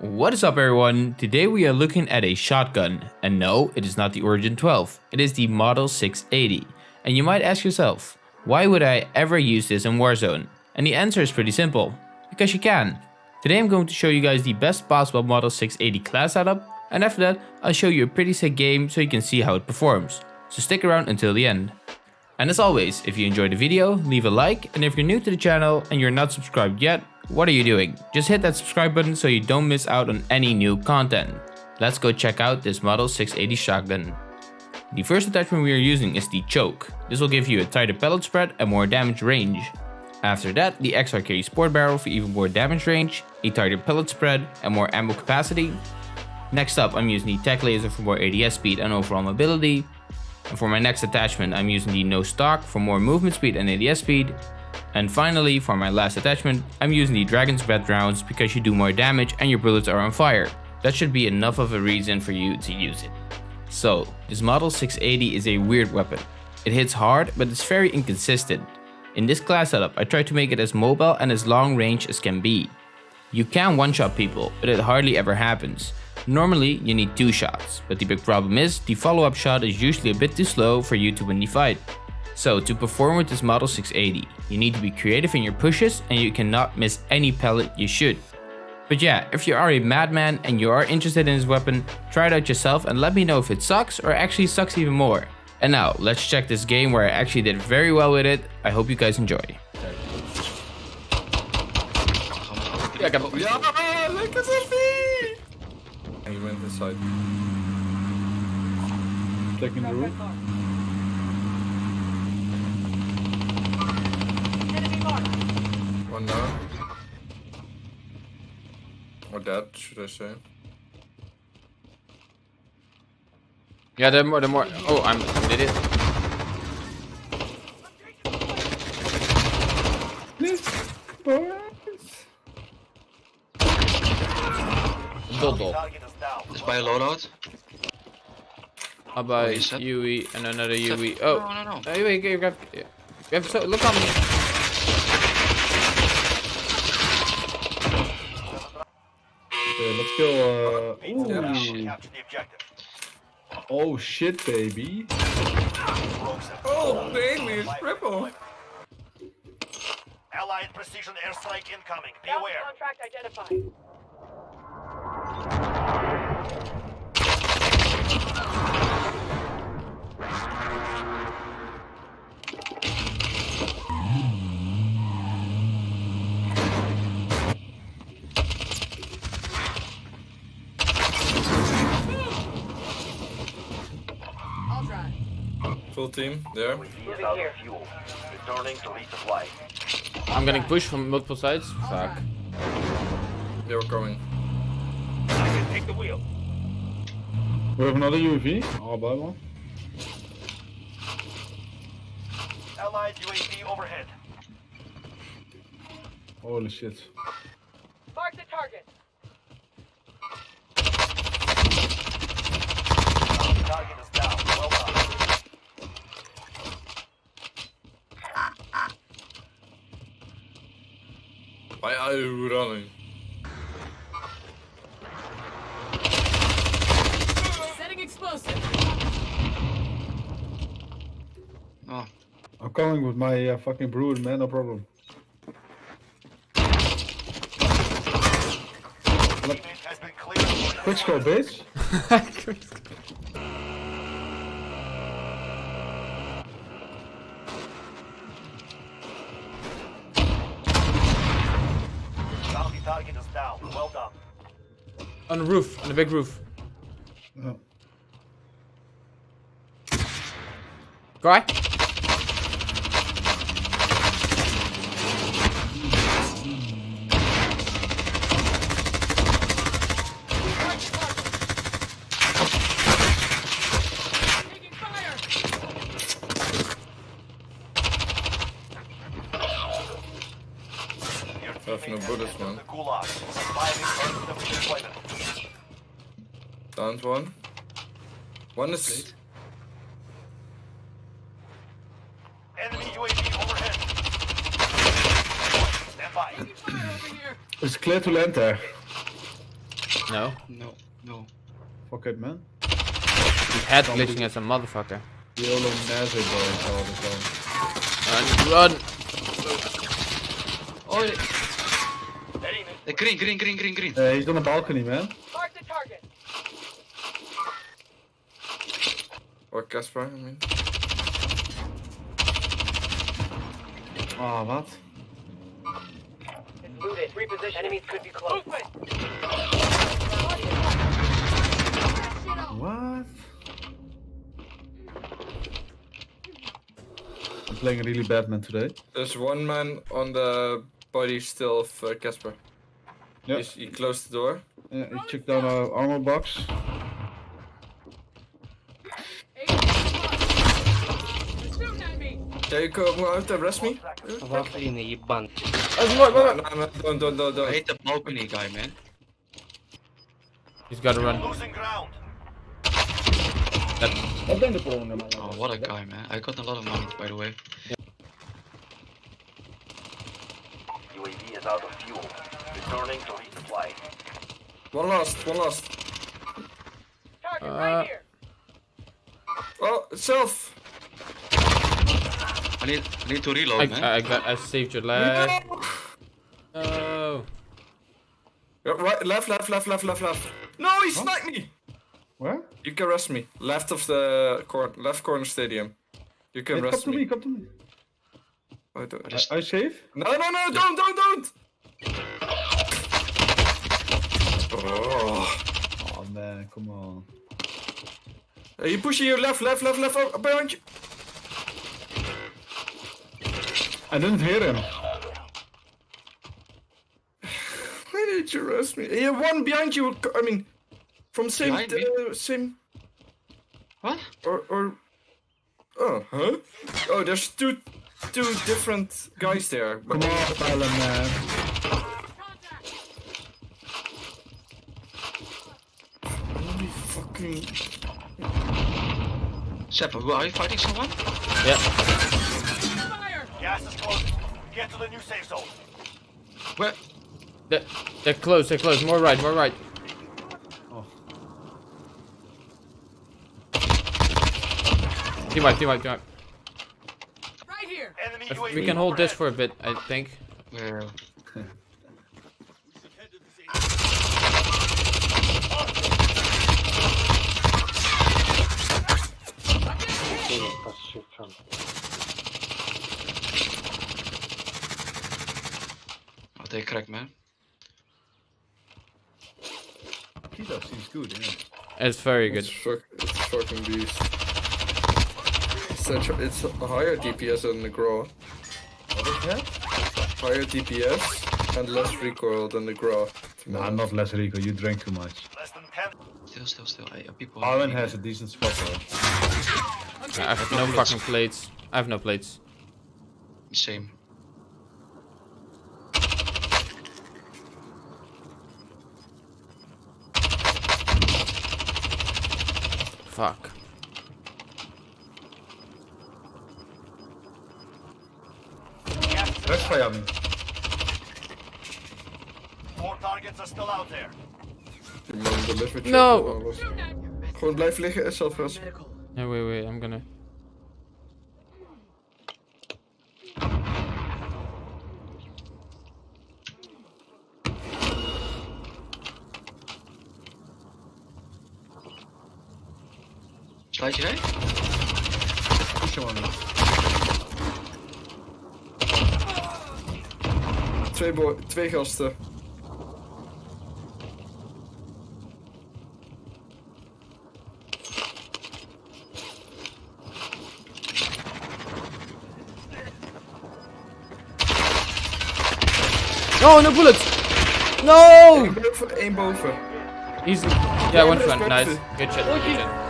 What is up everyone? Today we are looking at a shotgun. And no, it is not the Origin 12. It is the Model 680. And you might ask yourself, why would I ever use this in Warzone? And the answer is pretty simple. Because you can. Today I'm going to show you guys the best possible Model 680 class setup. And after that, I'll show you a pretty sick game so you can see how it performs. So stick around until the end. And as always, if you enjoyed the video, leave a like, and if you're new to the channel and you're not subscribed yet, what are you doing? Just hit that subscribe button so you don't miss out on any new content. Let's go check out this Model 680 shotgun. The first attachment we are using is the choke. This will give you a tighter pellet spread and more damage range. After that, the XRK Sport Barrel for even more damage range, a tighter pellet spread and more ammo capacity. Next up, I'm using the Tac Laser for more ADS speed and overall mobility. And for my next attachment, I'm using the no stock for more movement speed and ADS speed. And finally, for my last attachment, I'm using the Dragon's Breath rounds because you do more damage and your bullets are on fire. That should be enough of a reason for you to use it. So, this Model 680 is a weird weapon. It hits hard, but it's very inconsistent. In this class setup, I try to make it as mobile and as long range as can be. You can one-shot people, but it hardly ever happens. Normally, you need two shots, but the big problem is, the follow-up shot is usually a bit too slow for you to win the fight. So to perform with this Model 680, you need to be creative in your pushes and you cannot miss any pellet you shoot. But yeah, if you are a madman and you are interested in this weapon, try it out yourself and let me know if it sucks or actually sucks even more. And now, let's check this game where I actually did very well with it. I hope you guys enjoy. Ja, went inside. Checking the roof. One down. Or dead, should I say. Yeah, the more, the more. Oh, I'm an idiot. Doddle. Is by a loadout? How about you said? UE and another UE? Oh, No, no, no. Hey, wait, you have, you have so, look on me. Okay, let's go. Uh, ooh. Capture the objective. Oh shit, baby. Oh, baby, triple! Allied precision airstrike incoming. Be aware. Contract identified. I'll drive. Full team, there. UAV is out of fuel. Returning to resupply. I'm getting pushed from multiple sides. Fuck. They were coming. I can take the wheel. We have another UAV. I'll oh, buy one. Allied UAV overhead. Holy shit. Why are running? Setting explosive. Oh, I'm coming with my uh, fucking brood, man. No problem. Unit has been cleared. Quick score, bitch. On the roof, on the big roof. Oh. Guy? Taking fire. Your I have no teammate bullets, Downed one. One is. Enemy UAV overhead. Stand by. Fire over here. It's clear to land there. No. No, no. Fuck it, man. He's head glitching as a motherfucker. YOLO Nazi boy all the time. Run, run. Oh, yeah. Heading Eh, green, green, green, green, green. Uh, he's on the balcony, man. Mark the target. Or Casper, I mean. Ah, wat? It's looted. Reposition. Enemies could be close. What? I'm playing really bad man today. There's one man on the body still of uh, Casper. Yeah. He's- He closed the door. Yeah, he took down our armor box. Jacob, well, have to arrest me. Hopefully, in the bank. No, no, no, don't, don't, don't, don't. I hate the balcony guy, man. He's gotta run. That... Oh, what a guy, man. I got a lot of money, by the way. UAV is out of fuel. Returning to resupply. One last, one last. Target uh... right here. Oh, self. I need, I need to reload, I, man. I got. I saved your life. No. Yeah, Right, left, left, left, left, left, left. No, he sniped me! Where? You can rest me. Left of the cor left corner stadium. You can Hey, come rest to me, me. come to me. I don't- Just- Are you safe? No, no, no, don't, don't, don't! Oh. Oh man, come on. Hey, you pushing you left, left, left, left, behind you. I didn't hear him. Why did you rest me? You have one behind you. I mean, from same, uh, same, What? or, or, oh, huh? Oh, there's two, two different guys there. Come on, Tyler, man. Holy fucking. Sepp, who are you fighting someone? Yeah. Fire. Gas is closing. Get to the new safe zone. Where? They're, they're close. They're close. More right. More right. Oh. Team wipe. Team wipe. Team wipe. Right here. Enemy UAV we can hold this for a bit. I think. Where? They crack, man. Kita seems good, yeah. It's very good. It's, fuck, it's fucking beast. It's, a, it's a higher DPS than the Grau. What is? Higher DPS and less recoil than the Grau. No, I'm not less Rico, you drank too much. Less than 10. Still, still, still. Hey, uh, people. Arwen has a decent spot though. I have no fucking plates. I have no plates. Same. Fuck. Gas is Rest Miami. Four targets are still out there. Die man delivered No. shot en alles. Shooting at me. Gewoon blijf liggen en zelf res. Wait, wait. I'm gonna. Sluit je rijden? Push on me. Twee, boy, twee gasten. No, no bullets. Eén No. boven, één boven. He's. Yeah, one front. Nice. Good shit. Good shit.